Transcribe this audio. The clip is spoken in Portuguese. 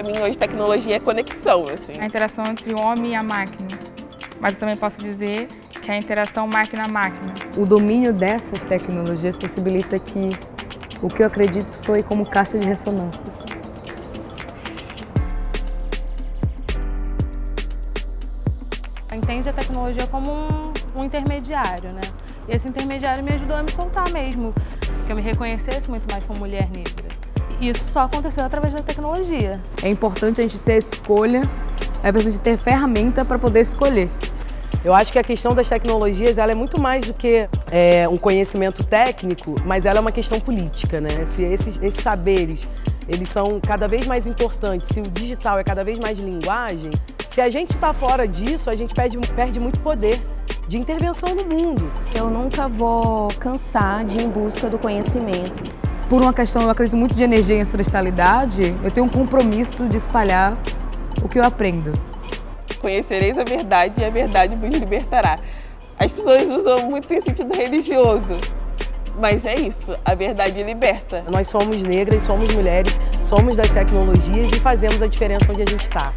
Para mim, hoje, tecnologia é conexão, assim. A interação entre o homem e a máquina. Mas eu também posso dizer que é a interação máquina-máquina. O domínio dessas tecnologias possibilita que o que eu acredito soe como caixa de ressonâncias. Entende a tecnologia como um, um intermediário, né? E esse intermediário me ajudou a me soltar mesmo, que eu me reconhecesse muito mais como mulher negra. Isso só aconteceu através da tecnologia. É importante a gente ter escolha, é importante ter ferramenta para poder escolher. Eu acho que a questão das tecnologias ela é muito mais do que é, um conhecimento técnico, mas ela é uma questão política, né? Se esses, esses saberes eles são cada vez mais importantes, se o digital é cada vez mais linguagem, se a gente está fora disso, a gente perde, perde muito poder de intervenção no mundo. Eu nunca vou cansar de ir em busca do conhecimento. Por uma questão, eu acredito muito de energia e ancestralidade, eu tenho um compromisso de espalhar o que eu aprendo. Conhecereis a verdade e a verdade vos libertará. As pessoas usam muito em sentido religioso, mas é isso, a verdade liberta. Nós somos negras, somos mulheres, somos das tecnologias e fazemos a diferença onde a gente está.